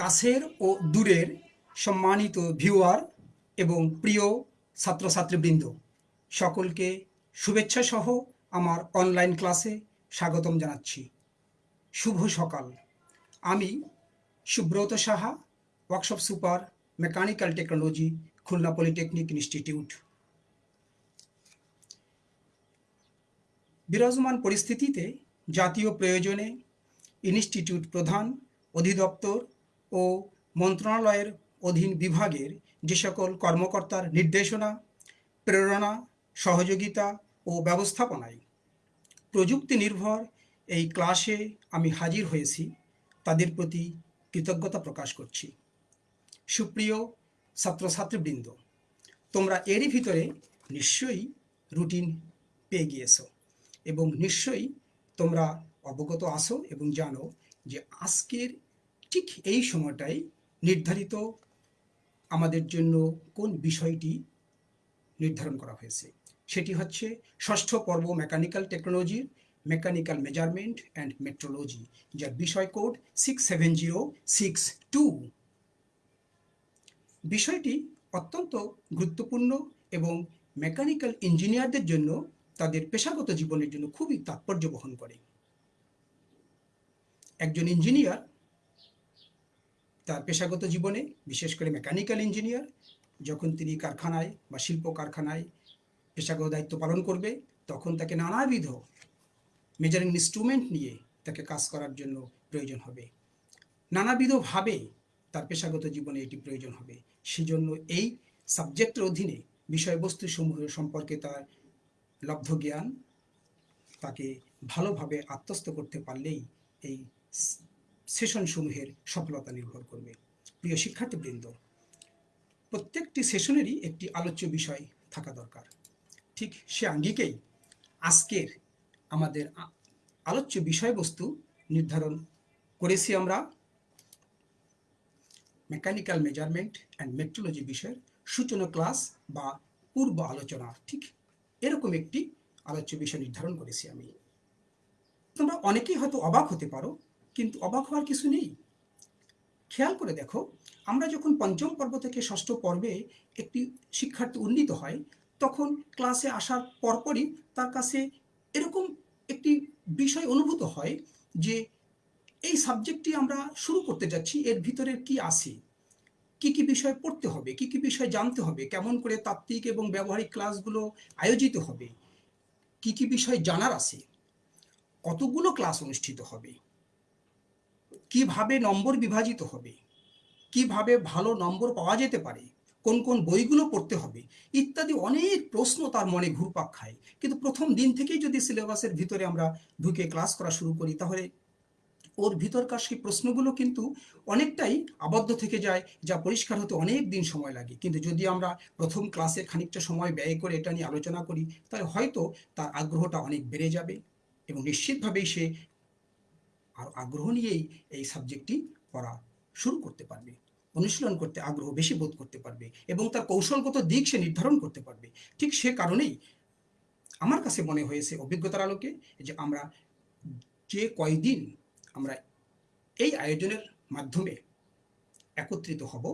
কাছের ও দূরের সম্মানিত ভিউয়ার এবং প্রিয় ছাত্রছাত্রীবৃন্দ, সকলকে শুভেচ্ছা সহ আমার অনলাইন ক্লাসে স্বাগতম জানাচ্ছি। শুভ সকাল। আমি Subrata Saha workshop super mechanical technology Khulna polytechnic institute বিরাজমান পরিস্থিতিতে জাতীয় প্রয়োজনে ইনস্টিটিউট প্রধান, অধিদপ্তর ও মন্ত্রণালয়ের অধীন বিভাগের যে সকল কর্মকর্তার নির্দেশনা, প্রেরণা, সহযোগিতা ও ব্যবস্থাপনায় প্রযুক্তি নির্ভর এই ক্লাসে আমি হাজির হয়েছি, তাদের প্রতি কৃতজ্ঞতা প্রকাশ করছি। সুপ্রিয় ছাত্রছাত্রীবৃন্দ, তোমরা এরই ভিতরে নিশ্চয়ই রুটিন পেয়ে গিয়েছো এবং নিশ্চয়ই তোমরা অবগত আসো এবং জানো যে আজকের ঠিক এই সময়টাই নির্ধারিত আমাদের জন্য কোন বিষয়টি নির্ধারণ করা হয়েছে। সেটি হচ্ছে ষষ্ঠ পর্ব মেকানিক্যাল টেকনোলজির মেকানিক্যাল মেজারমেন্ট অ্যান্ড মেট্রোলজি, যার বিষয় code six seven zero six two বিষয়টি অত্যন্ত গুরুত্বপূর্ণ এবং মেকানিক্যাল ইঞ্জিনিয়ারদের জন্য তাদের পেশাগত জীবনের জন্য খুবই তাৎপর্য বহন করে। একজন ইঞ্জিনিয়ার তার পেশাগত জীবনে, বিশেষ করে মেকানিক্যাল ইঞ্জিনিয়ার যখন তিনি কারখানায় বা শিল্প কারখানায় পেশাগত দায়িত্ব পালন করবে, তখন তাকে নানাবিধ মেজারিং ইনস্ট্রুমেন্ট নিয়ে তাকে কাজ করার জন্য প্রয়োজন হবে। নানাবিধভাবে তার পেশাগত জীবনে এটি প্রয়োজন হবে। সেজন্য এই সাবজেক্টের অধীনে বিষয়বস্তু সমূহ সম্পর্কে তার লব্ধ জ্ঞান তাকে ভালোভাবে আত্মস্থ করতে পারলেই এই সেশন সমূহের সফলতা নির্ভর করবে। প্রিয় শিক্ষার্থীবৃন্দ, প্রত্যেকটি সেশনেরই একটি আলোচ্য বিষয় থাকা দরকার। ঠিক সে আঙ্গিকেই আজকের আমাদের আলোচ্য বিষয়বস্তু নির্ধারণ করেছি আমরা। মেকানিক্যাল মেজারমেন্ট অ্যান্ড মেট্রোলজি বিষয়ের সূচনা ক্লাস বা পূর্ব আলোচনা। ঠিক এরকম একটি আলোচ্য বিষয় নির্ধারণ করেছি আমি। তোমরা অনেকেই হয়তো অবাক হতে পারো কিন্তু অবাক হওয়ার কিছু নেই। খেয়াল করে দেখো, আমরা যখন পঞ্চম পর্ব থেকে ষষ্ঠ পর্বে একটি শিক্ষার্থী উন্নীত হয়, তখন ক্লাসে আসার পরপরই তার কাছে এরকম একটি বিষয় অনুভূত হয় যে এই সাবজেক্টটি আমরা শুরু করতে যাচ্ছি, এর ভিতরে কি আছে? কি কি বিষয় পড়তে হবে? কি কি বিষয় জানতে হবে? কেমন করে তাত্ত্বিক এবং ব্যবহারিক ক্লাসগুলো আয়োজিত হবে? কি কি বিষয় জানার আছে? কতগুলো ক্লাস অনুষ্ঠিত হবে? কীভাবে নম্বর বিভাজিত হবে? কীভাবে ভালো নম্বর পাওয়া যেতে পারে? কোন কোন বইগুলো পড়তে হবে? ইত্যাদি অনেক প্রশ্ন তার মনে ঘুরপাক খায়। কিন্তু প্রথম দিন থেকেই যদি সিলেবাসের ভিতরে আমরা ঢুকে ক্লাস করা শুরু করি, তাহলে ওর ভিতরকার সেই প্রশ্নগুলো কিন্তু অনেকটাই আবদ্ধ থেকে যায়, যা পরিষ্কার হতে অনেক দিন সময় লাগে। কিন্তু যদি আমরা প্রথম ক্লাসে খানিকটা সময় ব্যয় করে এটা নিয়ে আলোচনা করি, তাহলে হয়তো তার আগ্রহটা অনেক বেড়ে যাবে এবং নিশ্চিতভাবেই সে আর আগ্রহ নিয়েই এই সাবজেক্টটি পড়া শুরু করতে পারবে। অনুশীলন করতে আগ্রহ বেশি বোধ করতে পারবে এবং তার কৌশলগত দিক সে নির্ধারণ করতে পারবে। ঠিক সে কারণেই আমার কাছে মনে হয়েছে অভিজ্ঞতার আলোকে যে আমরা যে কয়দিন আমরা এই আয়োজনের মাধ্যমে একত্রিত হব,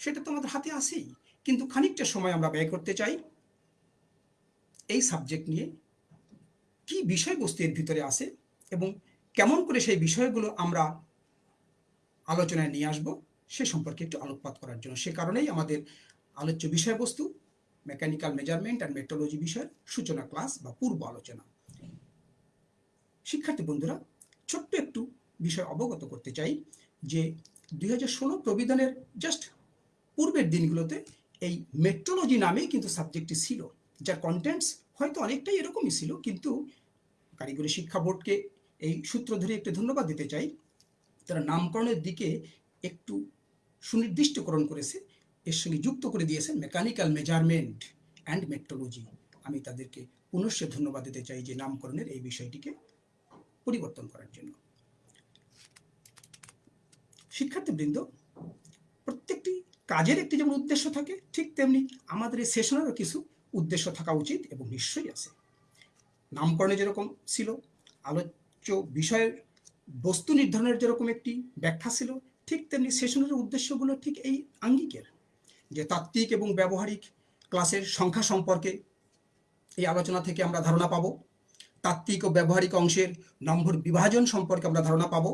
সেটা তো আমাদের হাতে আছেই। কিন্তু খানিকটা সময় আমরা ব্যয় করতে চাই এই সাবজেক্ট নিয়ে কি বিষয়বস্তু এর ভিতরে আসে এবং কেমন করে সেই বিষয়গুলো আমরা আলোচনায় নিয়ে আসব সে সম্পর্কে একটু আলোকপাত করার জন্য। সে কারণেই আমাদের আলোচ্য বিষয়বস্তু মেকানিক্যাল মেজারমেন্ট অ্যান্ড মেট্রোলজি বিষয়ের সূচনা ক্লাস বা পূর্ব আলোচনা। শিক্ষার্থী বন্ধুরা, ছোট্ট একটু বিষয় অবগত করতে চাই যে দুই হাজার ষোলো প্রবিধানের জাস্ট পূর্বের দিনগুলোতে এই মেট্রোলজি নামেই কিন্তু সাবজেক্টটি ছিল। যার কন্টেন্টস হয়তো অনেকটাই এরকমই ছিল, কিন্তু কারিগরি শিক্ষা বোর্ডকে এই সূত্র ধরে একটু ধন্যবাদ দিতে চাই। তারা নামকরণের দিকে একটু সুনির্দিষ্টকরণ করেছে। এর সঙ্গে যুক্ত করে দিয়েছেন মেকানিক্যাল মেজারমেন্ট অ্যান্ড মেট্রোলজি। আমি তাদেরকে পুনশ্চ ধন্যবাদ দিতে চাই যে নামকরণের এই বিষয়টিকে পরিবর্তন করার জন্য। শিক্ষার্থীবৃন্দ, প্রত্যেকটি কাজের একটি যেমন উদ্দেশ্য থাকে, ঠিক তেমনি আমাদের এই সেশনেরও কিছু উদ্দেশ্য থাকা উচিত এবং নিশ্চয়ই আছে। নামকরণে যেরকম ছিল, আলোচ্য বিষয়ের বস্তু নির্ধারণের যেরকম একটি ব্যাখ্যা ছিল, ঠিক তেমনি সেশনের উদ্দেশ্যগুলো ঠিক এই আঙ্গিকের। যে তাত্ত্বিক এবং ব্যবহারিক ক্লাসের সংখ্যা সম্পর্কে এই আলোচনা থেকে আমরা ধারণা পাব। তাত্ত্বিক ও ব্যবহারিক অংশের নম্বর বিভাজন সম্পর্কে আমরা ধারণা পাব।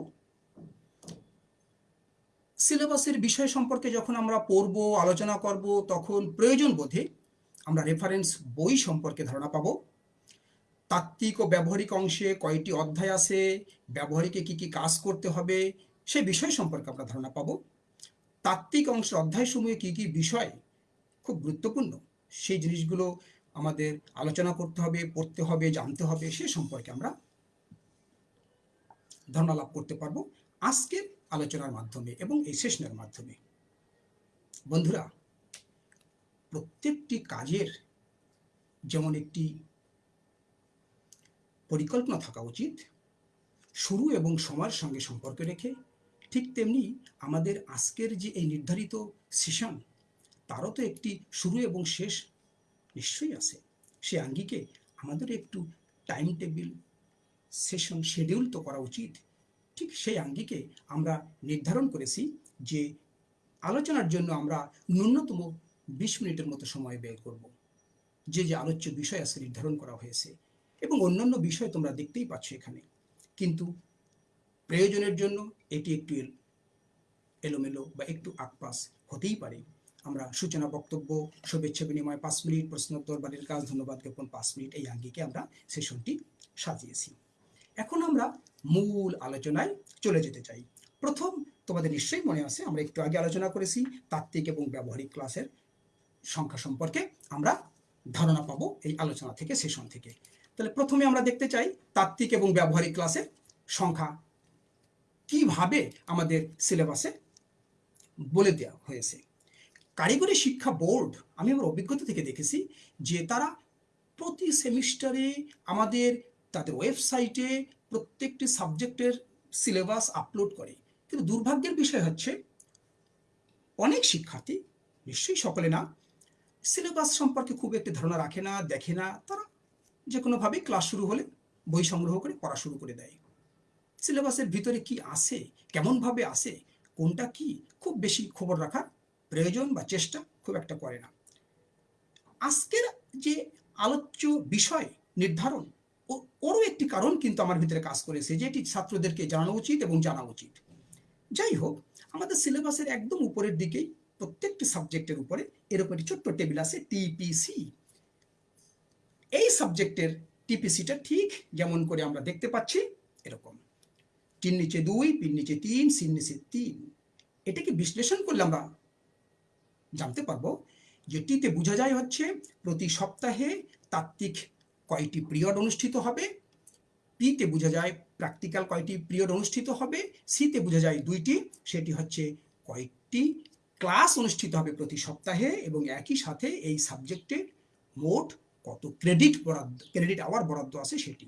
সিলেবাসের বিষয় সম্পর্কে যখন আমরা পড়ব, আলোচনা করব, তখন প্রয়োজন বোধে আমরা রেফারেন্স বই সম্পর্কে ধারণা পাব। তাত্ত্বিক ও ব্যবহারিক অংশে কয়টি অধ্যায় আছে, ব্যবহারিকে কি কি কাজ করতে হবে সেই বিষয় সম্পর্কে আমরা ধারণা পাব। তাত্ত্বিক অংশের অধ্যায়সমূহে কি কি বিষয় খুব গুরুত্বপূর্ণ, সেই জিনিসগুলো আমাদের আলোচনা করতে হবে, পড়তে হবে, জানতে হবে, সে সম্পর্কে আমরা ধারণা লাভ করতে পারব আজকের আলোচনার মাধ্যমে এবং এই সেশনের মাধ্যমে। বন্ধুরা, প্রত্যেকটি কাজের যেমন একটি পরিকল্পনা থাকা উচিত। শুরু এবং সময়ের সঙ্গে সম্পর্ক রেখে, ঠিক তেমনি আমাদের আজকের যে এই নির্ধারিত সেশন, তারও তো একটি শুরু এবং শেষ নিশ্চয়ই আছে। সে আঙ্গিকে আমাদের একটু টাইম টেবিল সেশন শিডিউল তো করা উচিত। ঠিক সেই আঙ্গিকে আমরা নির্ধারণ করেছি যে আলোচনার জন্য আমরা ন্যূনতম বিশ মিনিটের মতো সময় ব্যয় করব। যে যে আলোচ্য বিষয় আছে নির্ধারণ করা হয়েছে। এবং অন্যান্য বিষয় তোমরা দেখতেই পাচ্ছ এখানে। কিন্তু প্রয়োজনের জন্য এটি একটু এলোমেলো বা একটু আকপাস হতেই পারে। আমরা সূচনা বক্তব্য, শুভেচ্ছা বিনিময়, পাঁচ মিনিট প্রশ্নোত্তর বাড়ির কাজ ধন্যবাদ জ্ঞাপন, পাঁচ মিনিট এই আঙ্গিকে আমরা সেশনটি সাজিয়েছি। এখন আমরা মূল আলোচনায় চলে যেতে চাই। প্রথম তোমাদের নিশ্চয়ই মনে আছে, আমরা একটু আগে আলোচনা করেছি তাত্ত্বিক এবং ব্যবহারিক ক্লাসের সংখ্যা সম্পর্কে। আমরা ধারণা পাবো এই আলোচনা থেকে, সেশন থেকে। তাহলে প্রথমে আমরা দেখতে চাই তাত্ত্বিক এবং ব্যবহারিক ক্লাসের সংখ্যা। কীভাবে আমাদের সিলেবাসে বলে দেওয়া হয়েছে? কারিগরি শিক্ষা বোর্ড, আমি আমার অভিজ্ঞতা থেকে দেখেছি যে তারা প্রতি সেমিস্টারে আমাদের, তাদের ওয়েবসাইটে প্রত্যেকটি সাবজেক্টের সিলেবাস আপলোড করে। কিন্তু দুর্ভাগ্যের বিষয় হচ্ছে, অনেক শিক্ষার্থী, নিশ্চয়ই সকলে না সিলেবাস সম্পর্কে খুব একটি ধারণা রাখে না, দেখে না, তারা যে কোনোভাবেই ক্লাস শুরু হলে বই সংগ্রহ করে পড়া শুরু করে দেয়। সিলেবাসের ভিতরে কি আসে কেমনভাবে আসে কোনটা কি, খুব বেশি খবর রাখার প্রয়োজন বা চেষ্টা খুব একটা করে না। আজকের যে আলোচ্য বিষয় নির্ধারণ ওরও একটি কারণ কিন্তু আমার ভিতরে কাজ করেছে, যেটি ছাত্রদেরকে জানানো উচিত এবং জানা উচিত। যাই হোক, আমাদের সিলেবাসের একদম উপরের দিকেই প্রত্যেকটি সাবজেক্টের উপরে এরকম একটি ছোট্ট টেবিল আছে টিপিসি এই সাবজেক্টের টিপিসিটা ঠিক যেমন করে আমরা দেখতে পাচ্ছি এরকম। তিন নিচে দুই পিন নিচে তিন সিন নিচে তিন। এটাকে বিশ্লেষণ করলে আমরা জানতে পারব? যে টিতে বোঝা যায় হচ্ছে প্রতি সপ্তাহে তাত্ত্বিক কয়টি পিরিয়ড অনুষ্ঠিত হবে পিতে বোঝা যায় প্র্যাকটিক্যাল কয়টি পিরিয়ড অনুষ্ঠিত হবে সিতে বোঝা যায় দুইটি, সেটি হচ্ছে কয়েকটি ক্লাস অনুষ্ঠিত হবে প্রতি সপ্তাহে এবং একই সাথে এই সাবজেক্টে মোট কত ক্রেডিট বরাদ্দ ক্রেডিট আওয়ার বরাদ্দ আছে সেটি।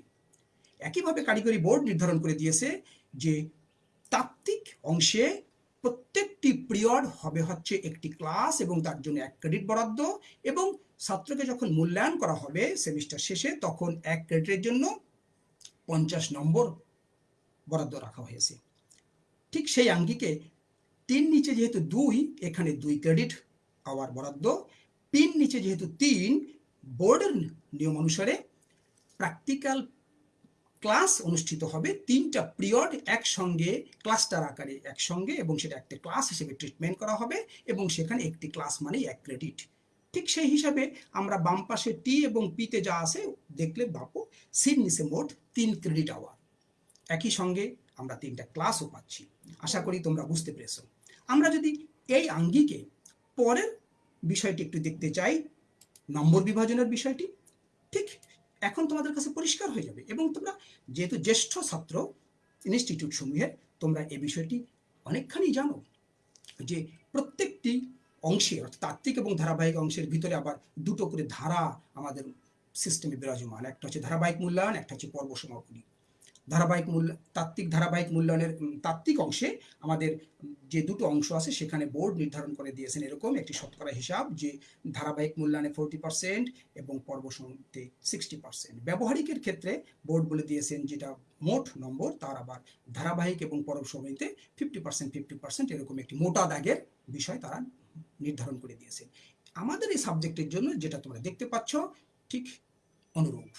একইভাবে কারিগরি বোর্ড নির্ধারণ করে দিয়েছে যে তাত্ত্বিক অংশে প্রত্যেকটি পিরিয়ড হবে হচ্ছে একটি ক্লাস এবং তার জন্য এক ক্রেডিট বরাদ্দ এবং ছাত্রকে যখন মূল্যায়ন করা হবে সেমিস্টার শেষে তখন এক ক্রেডিটের জন্য পঞ্চাশ নম্বর বরাদ্দ রাখা হয়েছে। ঠিক সেই আঙ্গিকে তিন নিচে যেহেতু দুই, এখানে দুই ক্রেডিট আওয়ার বরাদ্দ পিন নিচে যেহেতু তিন বোর্ডের নিয়ম অনুসারে প্র্যাকটিক্যাল ক্লাস অনুষ্ঠিত হবে তিনটা পিরিয়ড একসঙ্গে, ক্লাস্টার আকারে একসঙ্গে এবং সেটা একটা ক্লাস হিসেবে ট্রিটমেন্ট করা হবে এবং সেখানে একটি ক্লাস মানেই এক ক্রেডিট। ঠিক সেই হিসাবে আমরা বাম পাশে টি এবং পিতে যা আছে দেখলে সিন নিচে মোট তিন ক্রেডিট আওয়ার একই সঙ্গে আমরা তিনটা ক্লাসও পাচ্ছি। আশা করি তোমরা বুঝতে পেরেছ। আমরা যদি এই আঙ্গিকে পরের বিষয়টি একটু দেখতে চাই নম্বর বিভাজনের বিষয়টি, ঠিক এখন তোমাদের কাছে পরিষ্কার হয়ে যাবে এবং তোমরা যেহেতু জ্যেষ্ঠ ছাত্র ইনস্টিটিউট সমূহের, তোমরা এ বিষয়টি অনেকখানি জানো যে প্রত্যেকটি অংশে, অর্থাৎ তাত্ত্বিক এবং ধারাবাহিক অংশের ভিতরে আবার দুটো করে ধারা আমাদের সিস্টেমে বিরাজমান। একটা হচ্ছে ধারাবাহিক মূল্যায়ন, একটা হচ্ছে পর্ব সমাপনী। ধারাবাহিক মূল্য, তাত্ত্বিক ধারাবাহিক মূল্যায়নের তাত্ত্বিক অংশে আমাদের যে দুটো অংশ আছে সেখানে বোর্ড নির্ধারণ করে দিয়েছেন এরকম একটি শতকরা হিসাব যে ধারাবাহিক মূল্যায়নে ফোরটি পার্সেন্ট এবং পর্ব সমিতিতে সিক্সটি পার্সেন্ট। ব্যবহারিকের ক্ষেত্রে বোর্ড বলে দিয়েছেন যেটা মোট নম্বর, তার আবার ধারাবাহিক এবং পর্ব সমিতিতে ফিফটি পার্সেন্ট ফিফটি পার্সেন্ট এরকম একটি মোটা দাগের বিষয় তারা নির্ধারণ করে দিয়েছেন। আমাদের এই সাবজেক্টের জন্য যেটা তোমরা দেখতে পাচ্ছ, ঠিক অনুরূপ।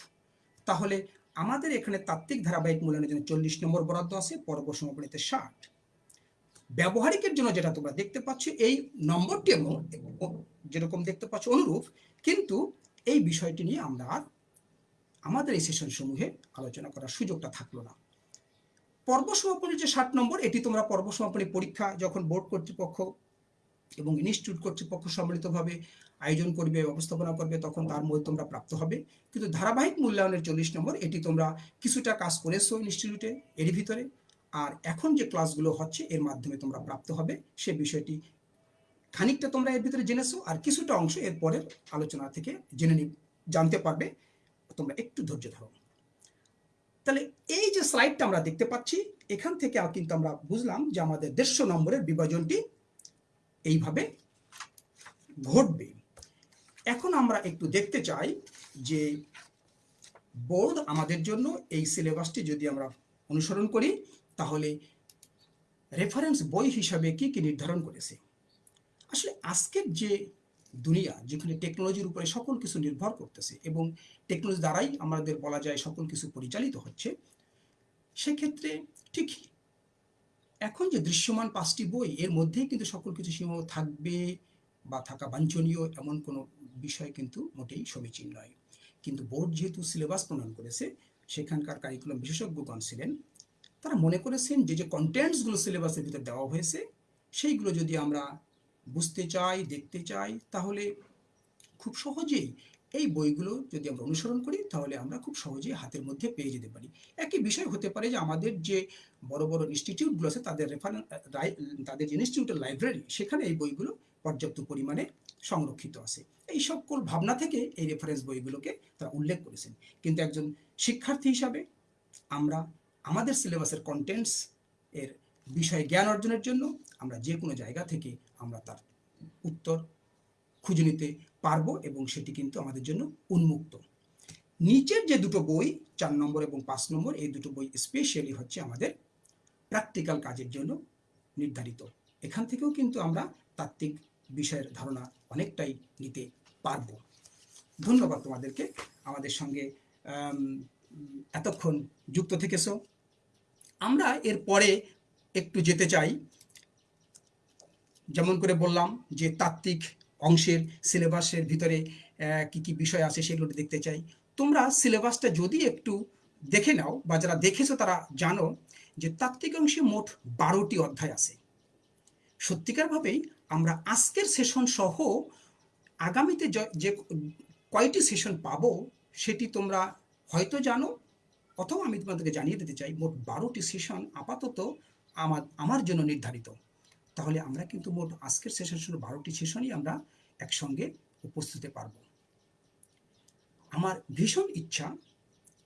তাহলে আমাদের এখানে তাত্ত্বিক ধারাবাহিক মূল্যায়নের জন্য চল্লিশ নম্বর বরাদ্দ আছে, পর্ব সমাপনীতে ষাট। ব্যবহারিকের জন্য যেটা তোমরা দেখতে পাচ্ছ, এই নম্বরটি যেরকম দেখতে পাচ্ছ অনুরূপ, কিন্তু এই বিষয়টি নিয়ে আমরা আর আমাদের এই সেশন সমূহে আলোচনা করার সুযোগটা থাকল না। পর্ব সমাপনীর যে ষাট নম্বর, এটি তোমরা পর্ব সমাপনী পরীক্ষা যখন বোর্ড কর্তৃপক্ষ এবং ইনস্টিটিউট কর্তৃপক্ষ সম্মিলিতভাবে আয়োজন করবে, ব্যবস্থাপনা করবে, তখন তার মধ্যে তোমরা প্রাপ্ত হবে। কিন্তু ধারাবাহিক মূল্যায়নের চল্লিশ নম্বর, এটি তোমরা কিছুটা কাজ করেছ ইনস্টিটিউটে এর ভিতরে। আর এখন যে ক্লাসগুলো হচ্ছে, এর মাধ্যমে তোমরা প্রাপ্ত হবে, সে বিষয়টি খানিকটা তোমরা এর ভিতরে জেনেছো, আর কিছুটা অংশ এর পরের আলোচনা থেকে জেনে নি জানতে পারবে। তোমরা একটু ধৈর্য ধরো। তাহলে এই যে স্লাইডটা আমরা দেখতে পাচ্ছি, এখান থেকে কিন্তু আমরা বুঝলাম যে আমাদের দেড়শো নম্বরের বিভাজনটি এইভাবে ঘটবে। এখন আমরা একটু দেখতে চাই যে বোর্ড আমাদের জন্য এই সিলেবাসটি যদি আমরা অনুসরণ করি, তাহলে রেফারেন্স বই হিসাবে কি কি নির্ধারণ করেছে? আসলে আজকের যে দুনিয়া, যেখানে টেকনোলজির উপরে সকল কিছু নির্ভর করতেছে এবং টেকনোলজি দ্বারাই আমাদের বলা যায় সকল কিছু পরিচালিত হচ্ছে, সেক্ষেত্রে ঠিক এখন যে দৃশ্যমান পাঁচটি বই, এর মধ্যেই কিন্তু সকল কিছু সীমাবদ্ধ থাকবে বা থাকা বাঞ্ছনীয় এমন কোনো বিষয় কিন্তু মোটেই সমীচীন নয়। কিন্তু বোর্ড যেহেতু সিলেবাস প্রণয়ন করেছে, সেখানকার কারিকুলাম বিশেষজ্ঞগণ ছিলেন, তারা মনে করেছেন যে যে কন্টেন্টসগুলো সিলেবাসের ভিতরে দেওয়া হয়েছে, সেইগুলো যদি আমরা বুঝতে চাই, দেখতে চাই, তাহলে খুব সহজেই এই বইগুলো যদি আমরা অনুসরণ করি, তাহলে আমরা খুব সহজেই হাতের মধ্যে পেয়ে যেতে পারি। একই বিষয় হতে পারে যে আমাদের যে বড় বড় ইনস্টিটিউটগুলো আছে, তাদের রেফারেন্স তাদের যে ইনস্টিটিউটের লাইব্রেরি সেখানে এই বইগুলো পর্যাপ্ত পরিমাণে সংরক্ষিত আছে। এই সকল ভাবনা থেকে এই রেফারেন্স বইগুলোকে তারা উল্লেখ করেছেন। কিন্তু একজন শিক্ষার্থী হিসাবে আমরা আমাদের সিলেবাসের কন্টেন্টস এর বিষয়ে জ্ঞান অর্জনের জন্য আমরা যে কোনো জায়গা থেকে আমরা তার উত্তর খুঁজে নিতে পারব এবং সেটি কিন্তু আমাদের জন্য উন্মুক্ত। নিচের যে দুটো বই, চার নম্বর এবং পাঁচ নম্বর, এই দুটো বই স্পেশালি হচ্ছে আমাদের প্র্যাকটিক্যাল কাজের জন্য নির্ধারিত। এখান থেকেও কিন্তু আমরা তাত্ত্বিক বিষয়ের ধারণা অনেকটাই নিতে পারব। ধন্যবাদ তোমাদেরকে আমাদের সঙ্গে এতক্ষণ যুক্ত থেকেছো। আমরা এর পরে একটু যেতে চাই। যেমন করে বললাম যে তাত্ত্বিক অংশের সিলেবাসের ভিতরে কি কি বিষয় আছে সেগুলো দেখতে চাই। তোমরা সিলেবাসটা যদি একটু দেখে নাও বা যারা দেখেছ তারা জানো যে তাত্ত্বিক অংশে মোট বারোটি অধ্যায় আছে। সত্যিকারভাবেই আমরা আজকের সেশন সহ আগামীতে যে কয়টি সেশন পাবো সেটি তোমরা হয়তো জানো, অথবা আমি তোমাদেরকে জানিয়ে দিতে চাই, মোট বারোটি সেশন আপাতত আমার আমার জন্য নির্ধারিত। তাহলে আমরা কিন্তু মোট আজকের সেশন শুরু বারোটি সেশনই আমরা একসঙ্গে উপস্থিত পারব। আমার ভীষণ ইচ্ছা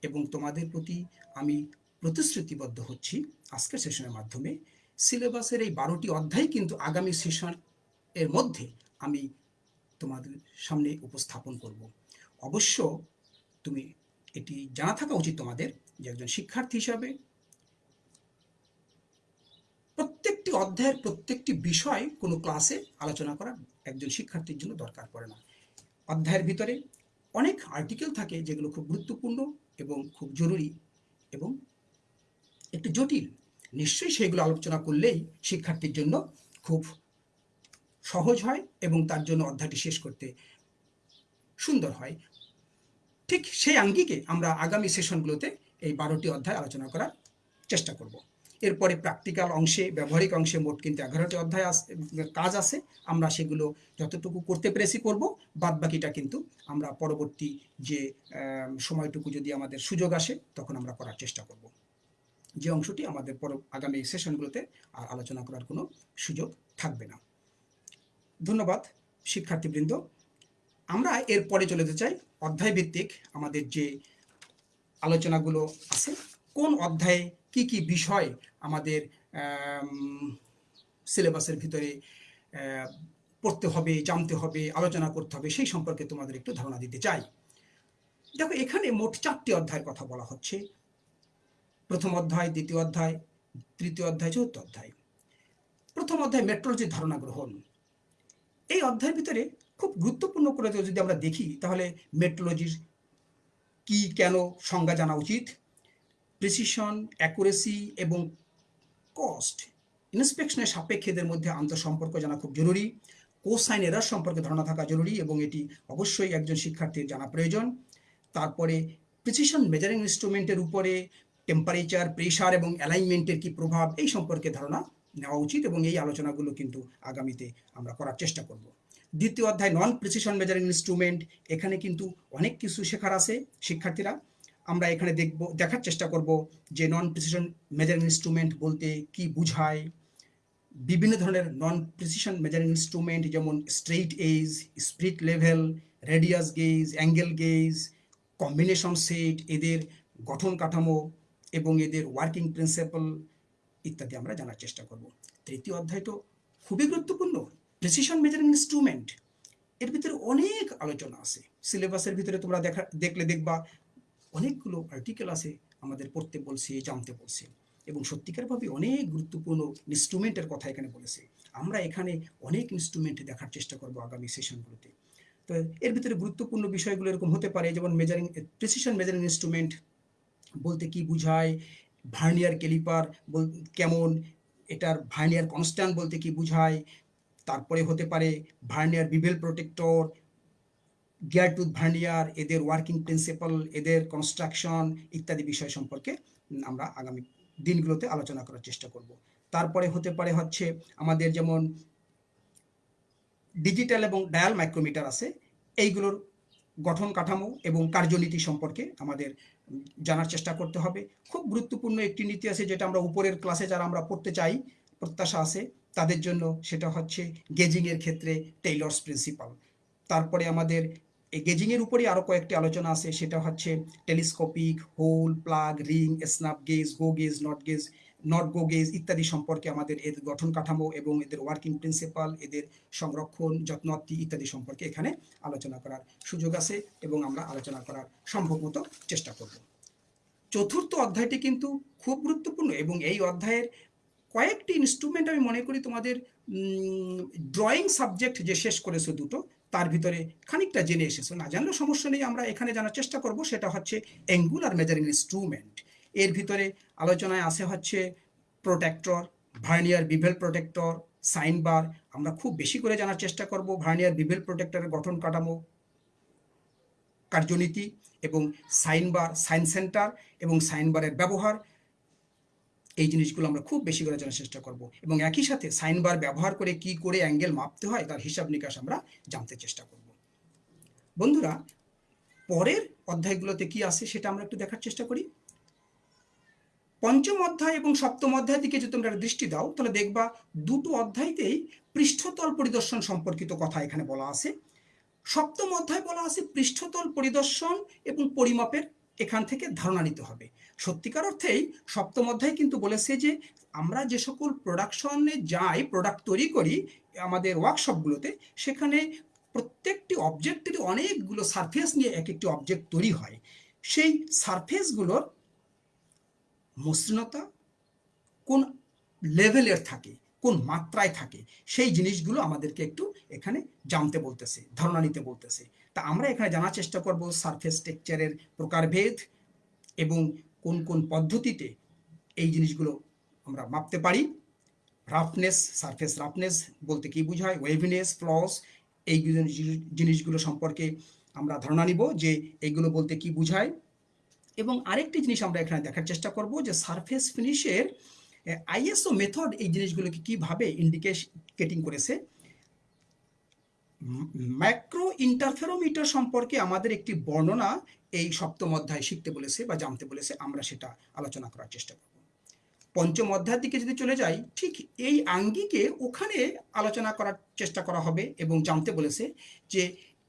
এবং তোমাদের প্রতি আমি প্রতিশ্রুতিবদ্ধ হচ্ছি আজকের সেশনের মাধ্যমে। সিলেবাসের এই বারোটি অধ্যায় কিন্তু আগামী সেশন এর মধ্যে আমি তোমাদের সামনে উপস্থাপন করব। অবশ্য তুমি এটি জানা থাকা উচিত তোমাদের যে একজন শিক্ষার্থী হিসাবে প্রত্যেকটি অধ্যায়ের প্রত্যেকটি বিষয় কোনো ক্লাসে আলোচনা করা একজন শিক্ষার্থীর জন্য দরকার পড়ে না। অধ্যায়ের ভিতরে অনেক আর্টিকেল থাকে যেগুলো খুব গুরুত্বপূর্ণ এবং খুব জরুরি এবং একটু জটিল। নিশ্চয়ই সেগুলো আলোচনা করলেই শিক্ষার্থীর জন্য খুব সহজ হয় এবং তার জন্য অধ্যায়টি শেষ করতে সুন্দর হয়। ঠিক সেই আঙ্গিকে আমরা আগামী সেশনগুলোতে এই বারোটি অধ্যায় আলোচনা করার চেষ্টা করব। এরপরে প্র্যাকটিক্যাল অংশে, ব্যবহারিক অংশে মোট কিন্তু এগারোটি অধ্যায় কাজ আছে। আমরা সেগুলো যতটুকু করতে পেরেছি করব। বাদ বাকিটা কিন্তু আমরা পরবর্তী যে সময়টুকু যদি আমাদের সুযোগ আসে, তখন আমরা করার চেষ্টা করব। যে অংশটি আমাদের পর, আগামী সেশনগুলোতে আর আলোচনা করার কোনো সুযোগ থাকবে না। ধন্যবাদ, শিক্ষার্থীবৃন্দ। আমরা এরপরে চলে যেতে চাই। অধ্যায় ভিত্তিক আমাদের যে আলোচনাগুলো আছে, কোন অধ্যায়ে কি কি বিষয় আমাদের সিলেবাসের ভিতরে পড়তে হবে, জানতে হবে, আলোচনা করতে হবে, সেই সম্পর্কে তোমাদের একটু ধারণা দিতে চাই। দেখো, এখানে মোট চারটি অধ্যায়ের কথা বলা হচ্ছে। প্রথম অধ্যায়, দ্বিতীয় অধ্যায়, তৃতীয় অধ্যায়, চতুর্থ অধ্যায়। প্রথম অধ্যায়, মেট্রোলজির ধারণা গ্রহণ। এই অধ্যায়ের ভিতরে খুব গুরুত্বপূর্ণ করে যদি আমরা দেখি, তাহলে মেট্রোলজির কি, কেন সংজ্ঞা জানা উচিত? প্রিসিশন অ্যাকুরেসি এবং কস্ট ইন্সপেকশনের সাপেক্ষেদের মধ্যে আন্তঃসম্পর্ক জানা খুব জরুরি। কোসাইন এরার সম্পর্কে ধারণা থাকা জরুরি এবং এটি অবশ্যই একজন শিক্ষার্থীর জানা প্রয়োজন। তারপরে প্রিসিশন মেজারিং ইনস্ট্রুমেন্টের উপরে টেম্পারেচার প্রেশার এবং অ্যালাইনমেন্টের কি প্রভাব এই সম্পর্কে ধারণা নেওয়া উচিত এবং এই আলোচনাগুলো কিন্তু আগামীতে আমরা করার চেষ্টা করব। দ্বিতীয় অধ্যায় নন প্রিসিশন মেজারিং ইনস্ট্রুমেন্ট এখানে কিন্তু অনেক কিছু শেখার আছে শিক্ষার্থীরা। আমরা এখানে দেখব, দেখার চেষ্টা করব যে নন প্রিসিশন মেজারিং ইনস্ট্রুমেন্ট বলতে কি বুঝায়। বিভিন্ন ধরনের নন প্রিসিশন মেজারিং ইনস্ট্রুমেন্ট যেমন straight edge spirit level radius gauge angle gauge combination set এদের গঠন কাঠামো এবং এদের ওয়ার্কিং প্রিন্সিপাল ইত্যাদি আমরা জানার চেষ্টা করব। তৃতীয় অধ্যায় তো খুবই গুরুত্বপূর্ণ প্রেসিশন মেজারিং ইনস্ট্রুমেন্ট এর ভিতরে অনেক আলোচনা আছে। সিলেবাসের ভিতরে তোমরা দেখা, দেখলে দেখবা অনেকগুলো আর্টিকেল আছে আমাদের পড়তে বলছে, জানতে বলছে। এবং সত্যিকারভাবে অনেক গুরুত্বপূর্ণ ইনস্ট্রুমেন্টের কথা এখানে বলেছে। আমরা এখানে অনেক ইনস্ট্রুমেন্ট দেখার চেষ্টা করব আগামী সেশনগুলোতে তো এর ভিতরে গুরুত্বপূর্ণ বিষয়গুলো এরকম হতে পারে, যেমন মেজারিং প্রেসিশন মেজারিং ইনস্ট্রুমেন্ট বলতে কি বুঝায় ভার্নিয়ার ক্যালিপার কেমন, এটার ভার্নিয়ার কনস্ট্যান্ট বলতে কি বুঝায়, তারপরে হতে পারে vernier bevel protractor gear tooth vernier এদের ওয়ার্কিং প্রিন্সিপাল এদের কনস্ট্রাকশন ইত্যাদি বিষয় সম্পর্কে আমরা আগামী দিনগুলোতে আলোচনা করার চেষ্টা করব। তারপরে হতে পারে হচ্ছে আমাদের যেমন ডিজিটাল এবং ডায়াল মাইক্রোমিটার আছে, এইগুলোর গঠন কাঠামো এবং কার্যনীতি সম্পর্কে আমাদের জানার চেষ্টা করতে হবে। খুব গুরুত্বপূর্ণ একটি নীতি আছে যেটা আমরা উপরের ক্লাসে যারা আমরা পড়তে চাই, প্রত্যাশা আছে, তাদের জন্য সেটা হচ্ছে গেজিংয়ের ক্ষেত্রে টেইলর্স প্রিন্সিপাল তারপরে আমাদের এই গেজিংয়ের উপরেই আরও কয়েকটি আলোচনা আছে। সেটা হচ্ছে telescopic hole plug ring snap gauge go gauge not gauge not go gauge ইত্যাদি সম্পর্কে আমাদের এর গঠন কাঠামো এবং এদের ওয়ার্কিং প্রিন্সিপাল এদের সংরক্ষণ যত্নত্তি ইত্যাদি সম্পর্কে এখানে আলোচনা করার সুযোগ আছে এবং আমরা আলোচনা করার সম্ভব মতো চেষ্টা করব। চতুর্থ অধ্যায়টি কিন্তু খুব গুরুত্বপূর্ণ এবং এই অধ্যায়ের কয়েকটি ইনস্ট্রুমেন্ট আমি মনে করি তোমাদের ড্রয়িং সাবজেক্ট যে শেষ করেছ দুটো তার ভিতরে খানিকটা জেনে এসেছ। না জানলেও সমস্যা নেই, আমরা এখানে জানার চেষ্টা করব, সেটা হচ্ছে অ্যাঙ্গুলার মেজারিং ইনস্ট্রুমেন্ট এর ভিতরে আলোচনায় আসে হচ্ছে protractor vernier bevel protractor sine bar আমরা খুব বেশি করে জানার চেষ্টা করব ভার্নিয়ার বিভেল প্রোটেক্টরের গঠন কাঠামো, কার্যনীতি এবং সাইন বার সাইন সেন্টার এবং সাইন বারের ব্যবহার। এই জিনিসগুলো আমরা খুব বেশি করে জানার চেষ্টা করব। এবং একই সাথে সাইন বার ব্যবহার করে কি করে অ্যাঙ্গেল মাপতে হয় তার হিসাব নিকাশ আমরা জানতে চেষ্টা করব। বন্ধুরা, পরের অধ্যায়গুলোতে কি আছে সেটা আমরা একটু দেখার চেষ্টা করি। পঞ্চম অধ্যায় এবং সপ্তম অধ্যায় দিকে যদি তোমরা দৃষ্টি দাও, তাহলে দেখবা দুটো অধ্যায়তেই পৃষ্ঠতল পরিদর্শন সম্পর্কিত কথা এখানে বলা আছে। সপ্তম অধ্যায় বলা আছে পৃষ্ঠতল পরিদর্শন এবং পরিমাপের এখান থেকে ধারণা নিতে হবে। সত্যিকার অর্থেই সপ্তম অধ্যায় কিন্তু বলেছে যে, আমরা যে সকল প্রোডাকশনে যাই প্রোডাক্ট তৈরি করি, আমাদের ওয়ার্কশপগুলোতে সেখানে প্রত্যেকটি অবজেক্টেরই অনেকগুলো সারফেস নিয়ে এক একটি অবজেক্ট তৈরি হয়। সেই সারফেসগুলোর মসৃণতা কোন লেভেলের থাকে, কোন মাত্রায় থাকে, সেই জিনিসগুলো আমাদেরকে একটু এখানে জানতে বলতেছে, ধারণা নিতে বলতেছে। তা আমরা এখানে জানার চেষ্টা করব সারফেস টেকচারের প্রকারভেদ এবং কোন কোন পদ্ধতিতে এই জিনিসগুলো আমরা মাপতে পারি। রাফনেস সারফেস রাফনেস বলতে কি বোঝায়? ওয়েভিনেস ফ্লস এই জিনিসগুলো সম্পর্কে আমরা ধারণা নিব যে এইগুলো বলতে কি বোঝায়। এবং আরেকটি জিনিস আমরা এখানে দেখার চেষ্টা করব যে সারফেস ফিনিশের আইএসও মেথড এই জিনিসগুলোকে কীভাবে ইন্ডিকেটিং করেছে। ম্যাক্রো ইন্টারফেরোমিটার সম্পর্কে আমাদের একটি বর্ণনা এই সপ্তম অধ্যায় শিখতে বলেছে বা জানতে বলেছে, আমরা সেটা আলোচনা করার চেষ্টা করব। পঞ্চম অধ্যায়ের দিকে যদি চলে যাই, ঠিক এই আঙ্গিকে ওখানে আলোচনা করার চেষ্টা করা হবে এবং জানতে বলেছে যে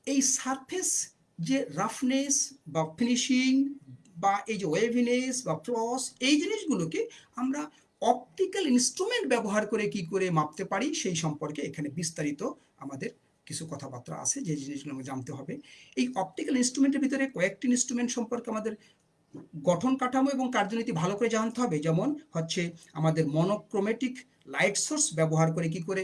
এই সারফেস যে রাফনেস বা ফিনিশিং বা এই যে ওয়েভিনেস বা ফ্লস, এই জিনিসগুলোকে আমরা অপটিক্যাল ইনস্ট্রুমেন্ট ব্যবহার করে কি করে মাপতে পারি, সেই সম্পর্কে এখানে বিস্তারিত আমাদের কিছু কথাবার্তা আছে, যে জিনিসগুলো আমাকে জানতে হবে। এই অপটিক্যাল ইনস্ট্রুমেন্টের ভিতরে কয়েকটি ইনস্ট্রুমেন্ট সম্পর্কে আমাদের গঠন কাঠামো এবং কার্যনীতি ভালো করে জানতে হবে। যেমন হচ্ছে আমাদের মনোক্রোমেটিক লাইট সোর্স ব্যবহার করে কি করে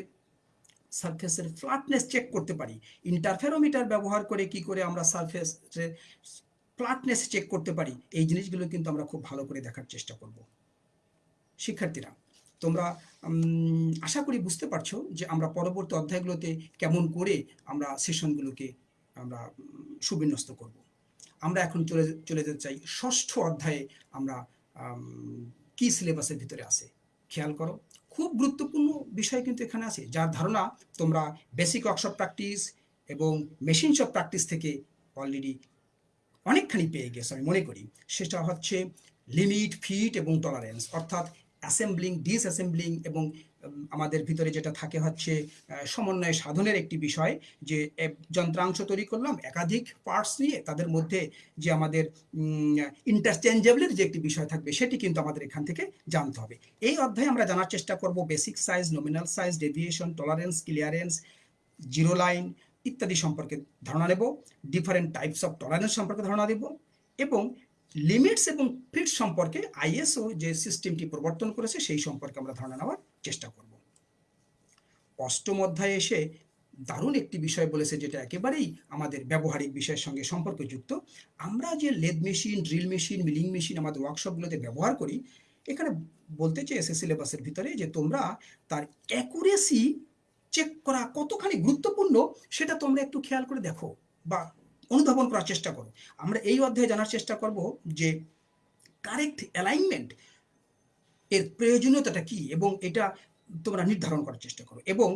সারফেসের ফ্ল্যাটনেস চেক করতে পারি। ইন্টারফেরোমিটার ব্যবহার করে কি করে আমরা সারফেসের ফ্ল্যাটনেস চেক করতে পারি। এই জিনিসগুলো কিন্তু আমরা খুব ভালো করে দেখার চেষ্টা করব। শিক্ষার্থীরা তোমরা আশা করি বুঝতে পারছ যে আমরা পরবর্তী অধ্যায়গুলোতে কেমন করে আমরা সেশনগুলোকে আমরা সুবিন্যস্ত করব। আমরা এখন চলে চলে যেতে চাই। ষষ্ঠ অধ্যায়ে আমরা কি সিলেবাসের ভিতরে আছে? খেয়াল করো। খুব গুরুত্বপূর্ণ বিষয় কিন্তু এখানে আছে। যার ধারণা তোমরা বেসিক ওয়ার্কশপ প্র্যাকটিস এবং মেশিন শপ প্র্যাকটিস থেকে অলরেডি অনেকখানি পেয়ে গেছে, আমি মনে করি। সেটা হচ্ছে লিমিট ফিট এবং টলারেন্স অর্থাৎ অ্যাসেম্বলিং ডিসঅ্যাসেম্বলিং এবং আমাদের ভিতরে যেটা থাকে হচ্ছে সমন্বয় সাধনের একটি বিষয় যে যন্ত্রাংশ তৈরি করলাম, একাধিক পার্টস নিয়ে তাদের মধ্যে যে আমাদের ইন্টারচেঞ্জেবলের যে একটি বিষয় থাকবে, সেটি কিন্তু আমাদের এখান থেকে জানতে হবে। এই অধ্যায়ে আমরা জানার চেষ্টা করব basic size nominal size deviation tolerance clearance zero line ইত্যাদি সম্পর্কে ধারণা নেব ডিফারেন্ট টাইপস অফ টলারেন্স সম্পর্কে ধারণা দেব এবং লিমিটস এবং ফিট সম্পর্কে আইএসও যে সিস্টেমটি প্রবর্তন করেছে, সেই সম্পর্কে আমরা ধারণা নেওয়ার চেষ্টা করব। অষ্টম অধ্যায়ে এসে দারুণ একটি বিষয় বলেছে, যেটা একেবারেই আমাদের ব্যবহারিক বিষয়ের সঙ্গে সম্পর্কযুক্ত। আমরা যে lathe machine, drill machine, milling machine আমাদের ওয়ার্কশপগুলোতে ব্যবহার করি, এখানে বলতে চেয়েছে সিলেবাসের ভিতরে যে তোমরা তার অ্যাকুরেসি চেক করা কতখানি গুরুত্বপূর্ণ, সেটা তোমরা একটু খেয়াল করে দেখো বা অনুধাবন করার চেষ্টা করো। আমরা এই অধ্যায়ে জানার চেষ্টা করব যে কারেক্ট অ্যালাইনমেন্ট এর প্রয়োজনীয়তাটা কি এবং এটা তোমরা নির্ধারণ করার চেষ্টা করো এবং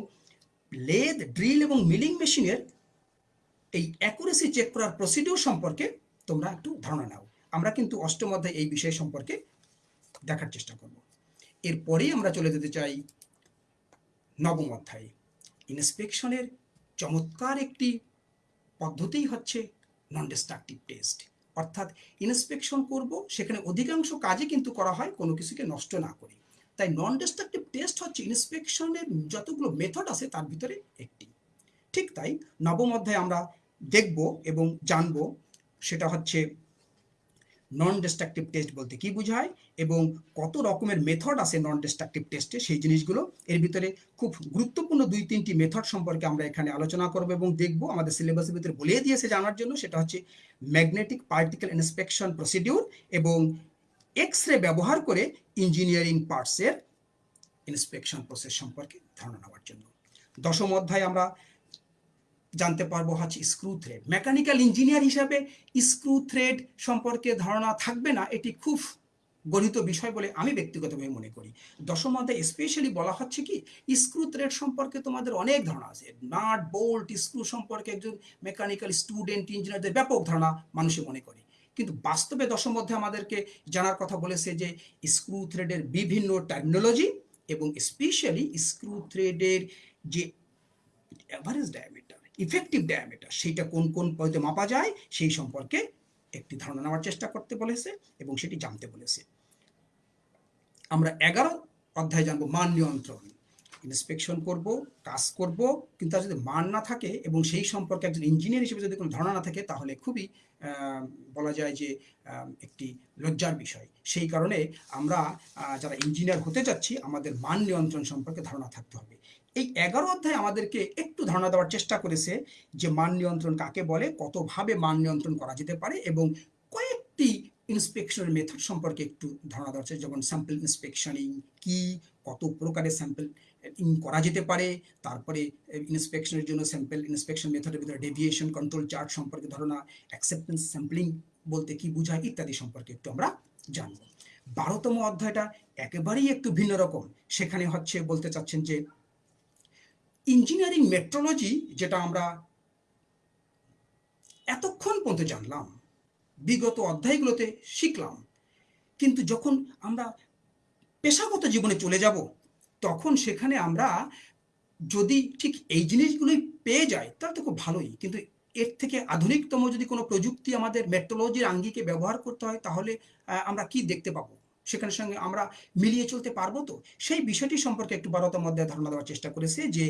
লেদ, ড্রিল এবং মিলিং মেশিনের এই অ্যাকুরেসি চেক করার প্রসিডিওর সম্পর্কে তোমরা একটু ধারণা নাও। আমরা কিন্তু অষ্টম অধ্যায় এই বিষয় সম্পর্কে দেখার চেষ্টা করব। এরপরেই আমরা চলে যেতে চাই নবম অধ্যায়ে। ইন্সপেকশনের চমৎকার একটি পদ্ধতি হচ্ছে নন ডিস্ট্রাকটিভ টেস্ট অর্থাৎ ইন্সপেকশন করব, সেখানে অধিকাংশ কাজে কিন্তু করা হয়, কোনো কিছুকে নষ্ট না করে। তাই নন ডিস্ট্রাকটিভ টেস্ট হচ্ছে ইন্সপেকশনের যতগুলো মেথড আছে, তার ভিতরে একটি। ঠিক তাই নবম অধ্যায়ে আমরা দেখব এবং জানব, সেটা হচ্ছে নন ডিস্ট্রাকটিভ টেস্ট বলতে কি বোঝায় এবং কত রকমের মেথড আছে নন ডিস্ট্রাকটিভ টেস্টে সেই জিনিসগুলো এর ভিতরে খুব গুরুত্বপূর্ণ দুই তিনটি মেথড সম্পর্কে আমরা এখানে আলোচনা করব এবং দেখব। আমাদের সিলেবাসের ভিতরে বলে দিয়েছে জানার জন্য, সেটা হচ্ছে ম্যাগনেটিক পার্টিকেল ইন্সপেকশন প্রসিডিউর এবং এক্স রে ব্যবহার করে ইঞ্জিনিয়ারিং পার্টসের ইন্সপেকশন প্রসেস সম্পর্কে ধারণা নেওয়ার জন্য। দশম অধ্যায় আমরা জানতে পারব হচ্ছে স্ক্রু থ্রেড মেকানিক্যাল ইঞ্জিনিয়ার হিসাবে স্ক্রু থ্রেড সম্পর্কে ধারণা থাকবে না, এটি খুব গণিত বিষয় বলে আমি ব্যক্তিগতভাবে মনে করি। দশম অধ্যায় স্পেশালি বলা হচ্ছে কি স্ক্রু থ্রেড সম্পর্কে তোমাদের অনেক ধারণা আছে। নাট বোল্ট স্ক্রু সম্পর্কে একজন মেকানিক্যাল স্টুডেন্ট ইঞ্জিনিয়ারদের ব্যাপক ধারণা মানুষে মনে করে। কিন্তু বাস্তবে দশম অধ্যায় আমাদেরকে জানার কথা বলেছে যে স্ক্রু থ্রেডের বিভিন্ন টেকনোলজি এবং স্পেশালি স্ক্রু থ্রেডের যে অ্যাভারেজ ডায়ামিটার ইফেক্টিভ ডায়ামিটার সেইটা কোন কোন পদ্ধতিতে মাপা যায়, সেই সম্পর্কে একটি ধারণা নেওয়ার চেষ্টা করতে বলেছে এবং সেটি জানতে বলেছে। আমরা এগারো অধ্যায় জানব, মান নিয়ন্ত্রণ। ইন্সপেকশন করব কাজ করব, কিন্তু তার যদি মান না থাকে এবং সেই সম্পর্কে একজন ইঞ্জিনিয়ার হিসেবে যদি কোনো ধারণা না থাকে, তাহলে খুবই বলা যায় যে একটি লজ্জার বিষয়। সেই কারণে আমরা যারা ইঞ্জিনিয়ার হতে চাচ্ছি, আমাদের মান নিয়ন্ত্রণ সম্পর্কে ধারণা থাকতে হবে। এই এগারো অধ্যায় আমাদেরকে একটু ধারণা দেওয়ার চেষ্টা করেছে যে মান নিয়ন্ত্রণ কাকে বলে, কতভাবে মান নিয়ন্ত্রণ করা যেতে পারে এবং কয়েকটি ইন্সপেকশনের মেথড সম্পর্কে একটু ধারণা দেওয়া হচ্ছে যেমন স্যাম্পল ইন্সপেকশনিং কি, কত প্রকারের স্যাম্পল করা যেতে পারে, তারপরে ইন্সপেকশনের জন্য স্যাম্পল ইন্সপেকশন মেথডের ভিতরে ডেভিয়েশন কন্ট্রোল চার্ট সম্পর্কে ধারণা অ্যাকসেপ্টেন্স স্যাম্পলিং বলতে কি বোঝায় ইত্যাদি সম্পর্কে একটু আমরা জানব। বারোতম অধ্যায়টা একেবারেই একটু ভিন্ন রকম। সেখানে হচ্ছে বলতে চাচ্ছেন যে ইঞ্জিনিয়ারিং মেট্রোলজি যেটা আমরা এতক্ষণ পর্যন্ত জানলাম, বিগত অধ্যায়গুলোতে শিখলাম। কিন্তু যখন আমরা পেশাগত জীবনে চলে যাব, তখন সেখানে আমরা যদি ঠিক এই জিনিসগুলোই পেয়ে যাই, তাহলে তো খুব ভালোই। কিন্তু এর থেকে আধুনিকতম যদি কোনো প্রযুক্তি আমাদের মেট্রোলজির আঙ্গিকে ব্যবহার করতে হয়, তাহলে আমরা কি দেখতে পাবো? সেখানের সঙ্গে আমরা মিলিয়ে চলতে পারব তো? সেই বিষয়টি সম্পর্কে একটু বারোতার মধ্যে ধারণা দেওয়ার চেষ্টা করেছে যে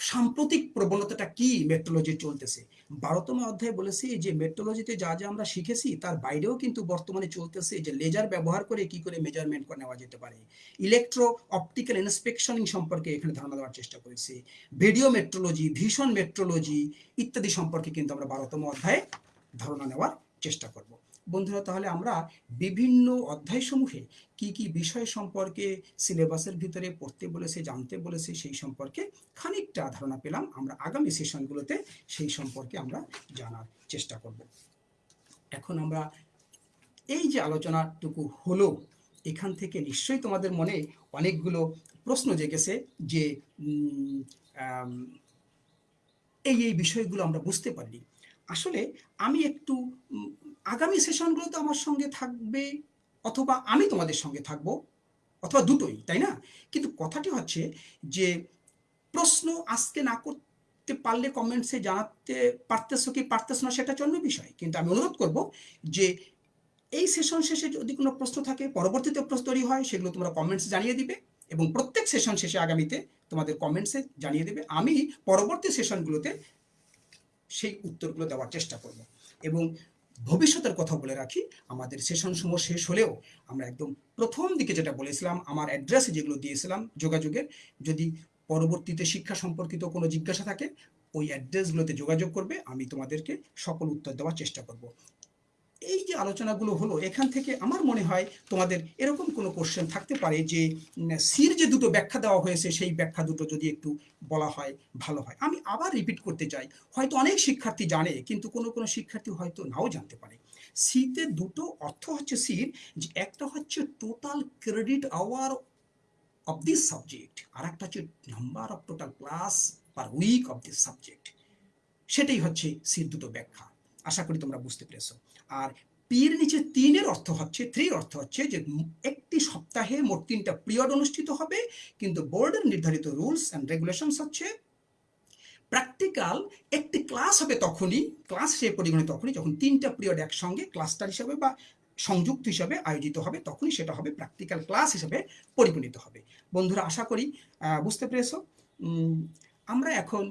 সাম্প্রতিক প্রবণতাটা কি মেট্রোলজি চলতেছে? বারোতম অধ্যায়ে বলেছি যে মেট্রোলজিতে যা যা আমরা শিখেছি তার বাইরেও কিন্তু বর্তমানে চলতেছে যে লেজার ব্যবহার করে কি করে মেজারমেন্ট করে নেওয়া যেতে পারে। ইলেকট্রো অপটিক্যাল ইন্সপেকশনিং সম্পর্কে এখানে ধারণা দেওয়ার চেষ্টা করেছি। ভিডিও মেট্রোলজি ভীষণ মেট্রোলজি ইত্যাদি সম্পর্কে কিন্তু আমরা বারোতম অধ্যায়ে ধারণা নেওয়ার চেষ্টা করব। বন্ধুরা, তাহলে আমরা বিভিন্ন অধ্যায় অধ্যায়সমূহে কি কি বিষয় সম্পর্কে সিলেবাসের ভিতরে পড়তে বলেছে, জানতে বলেছে, সেই সম্পর্কে খানিকটা ধারণা পেলাম। আমরা আগামী সেশনগুলোতে সেই সম্পর্কে আমরা জানার চেষ্টা করব। এখন আমরা এই যে আলোচনাটুকু হলো, এখান থেকে নিশ্চয়ই তোমাদের মনে অনেকগুলো প্রশ্ন জেগেছে যে এই এই বিষয়গুলো আমরা বুঝতে পারি আসলে আমি একটু আগামী সেশনগুলোতে আমার সঙ্গে থাকবে, অথবা আমি তোমাদের সঙ্গে থাকব, অথবা দুটোই, তাই না? কিন্তু কথাটি হচ্ছে যে, প্রশ্ন আজকে না করতে পারলে কমেন্টসে জানাতে পারতেছো কি পারতেছো না সেটা অন্য বিষয়। কিন্তু আমি অনুরোধ করব যে, এই সেশন শেষে যদি কোনো প্রশ্ন থাকে, পরবর্তীতে প্রশ্ন তৈরি হয়, সেগুলো তোমরা কমেন্টস জানিয়ে দিবে এবং প্রত্যেক সেশন শেষে আগামীতে তোমাদের কমেন্টসে জানিয়ে দেবে। আমি পরবর্তী সেশনগুলোতে সেই উত্তরগুলো দেওয়ার চেষ্টা করব এবং ভবিষ্যতের কথা বলে রাখি। আমাদের সেশন সমূহ শেষ হলেও আমরা একদম প্রথম দিকে যেটা বলেছিলাম, আমার অ্যাড্রেসে যেগুলো দিয়েছিলাম যোগাযোগের, যদি পরবর্তীতে শিক্ষা সম্পর্কিত কোনো জিজ্ঞাসা থাকে, ওই অ্যাড্রেসগুলোতে যোগাযোগ করবে, আমি তোমাদেরকে সকল উত্তর দেওয়ার চেষ্টা করব। এই যে আলোচনাগুলো হলো, এখান থেকে আমার মনে হয় তোমাদের এরকম কোনো কোশ্চেন থাকতে পারে যে সির যে দুটো ব্যাখ্যা দেওয়া হয়েছে, সেই ব্যাখ্যা দুটো যদি একটু বলা হয়, ভালো হয়। আমি আবার রিপিট করতে চাই। হয়তো অনেক শিক্ষার্থী জানে, কিন্তু কোনো কোনো শিক্ষার্থী হয়তো নাও জানতে পারে। সিতে দুটো অর্থ হচ্ছে সির, যে একটা হচ্ছে total credit hour of this subject আর একটা হচ্ছে number of total class per week of this subject সেটাই হচ্ছে সির দুটো ব্যাখ্যা। আশা করি তোমরা বুঝতে পেরেছ। আর পির নিচে তিনের অর্থ হচ্ছে থ্রির অর্থ হচ্ছে যে একটি সপ্তাহে মোট তিনটা পিরিয়ড অনুষ্ঠিত হবে, কিন্তু বোর্ডের নির্ধারিত রুলস অ্যান্ড রেগুলেশনস হচ্ছে প্র্যাকটিক্যাল একটি ক্লাস হবে তখনই ক্লাস সে পরিগণিত তখনই, যখন তিনটা পিরিয়ড একসঙ্গে ক্লাস্টার হিসাবে বা সংযুক্ত হিসাবে আয়োজিত হবে, তখনই সেটা হবে প্র্যাকটিক্যাল ক্লাস হিসাবে পরিগণিত হবে। বন্ধুরা, আশা করি বুঝতে পেরেছ? আমরা এখন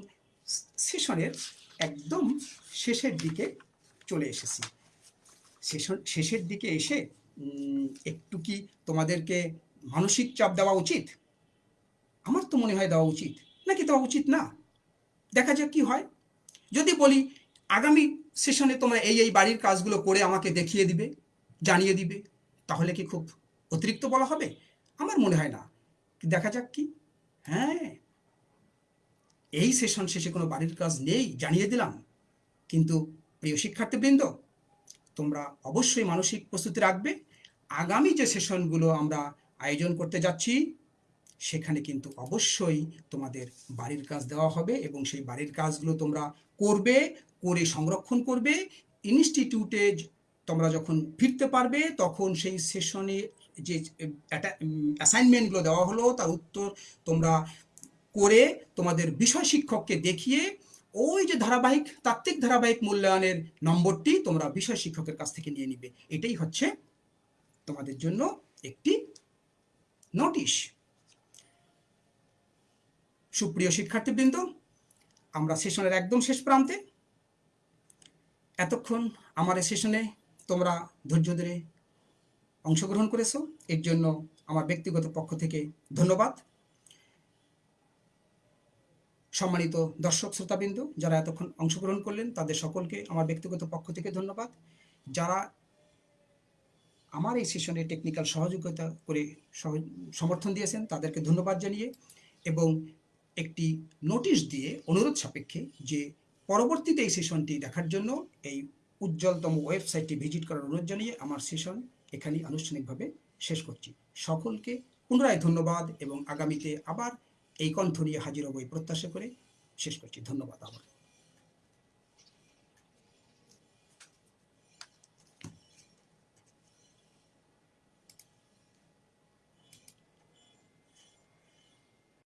সেশনের একদম শেষের দিকে চলে এসেছি। শেষের দিকে এসে একটু কি তোমাদেরকে মানসিক চাপ দেওয়া উচিত? আমার তো মনে হয় দেওয়া উচিত। নাকি দেওয়া উচিত না? দেখা যাক কি হয়। যদি বলি, আগামী সেশনে তোমরা এই এই বাড়ির কাজগুলো করে আমাকে দেখিয়ে দিবে, জানিয়ে দিবে, তাহলে কি খুব অতিরিক্ত বলা হবে? আমার মনে হয় না। দেখা যাক কি। হ্যাঁ। এই সেশন শেষে কোনো বাড়ির কাজ নেই, জানিয়ে দিলাম। কিন্তু প্রিয় শিক্ষার্থীবৃন্দ, তোমরা অবশ্যই মানসিক প্রস্তুতি রাখবে। আগামী যে সেশনগুলো আমরা আয়োজন করতে যাচ্ছি, সেখানে কিন্তু অবশ্যই তোমাদের বাড়ির কাজ দেওয়া হবে এবং সেই বাড়ির কাজগুলো তোমরা করবে, করে সংরক্ষণ করবে। ইনস্টিটিউটে তোমরা যখন ফিরতে পারবে, তখন সেই সেশনে যে অ্যাসাইনমেন্টগুলো দেওয়া হলো, তার উত্তর তোমরা করে তোমাদের বিষয় শিক্ষককে দেখিয়ে ওই যে ধারাবাহিক, তাত্ত্বিক ধারাবাহিক মূল্যায়নের নম্বরটি তোমরা বিষয় শিক্ষকের কাছ থেকে নিয়ে নিবে। এটাই হচ্ছে তোমাদের জন্য একটি নোটিশ। সুপ্রিয় শিক্ষার্থীবৃন্দ, আমরা সেশনের একদম শেষ প্রান্তে। এতক্ষণ আমার এই সেশনে তোমরা ধৈর্য ধরে অংশগ্রহণ করেছ। এর জন্য আমার ব্যক্তিগত পক্ষ থেকে ধন্যবাদ। সম্মানিত দর্শক শ্রোতাবৃন্দ, যারা এতক্ষণ অংশগ্রহণ করলেন, তাদের সকলকে আমার ব্যক্তিগত পক্ষ থেকে ধন্যবাদ। যারা আমার এই সেশনে টেকনিক্যাল সহযোগিতা করে সমর্থন দিয়েছেন, তাদেরকে ধন্যবাদ জানিয়ে এবং একটি নোটিশ দিয়ে অনুরোধ সাপেক্ষে যে পরবর্তীতে এই সেশনটি দেখার জন্য এই উজ্জ্বলতম ওয়েবসাইটটি ভিজিট করার অনুরোধ জানিয়ে আমার সেশন এখানেই আনুষ্ঠানিকভাবে শেষ করছি। সকলকে পুনরায় ধন্যবাদ এবং আগামীতে আবার এই কণ্ঠ নিয়ে হাজির হব প্রত্যাশা করে শেষ করছি। ধন্যবাদ আবার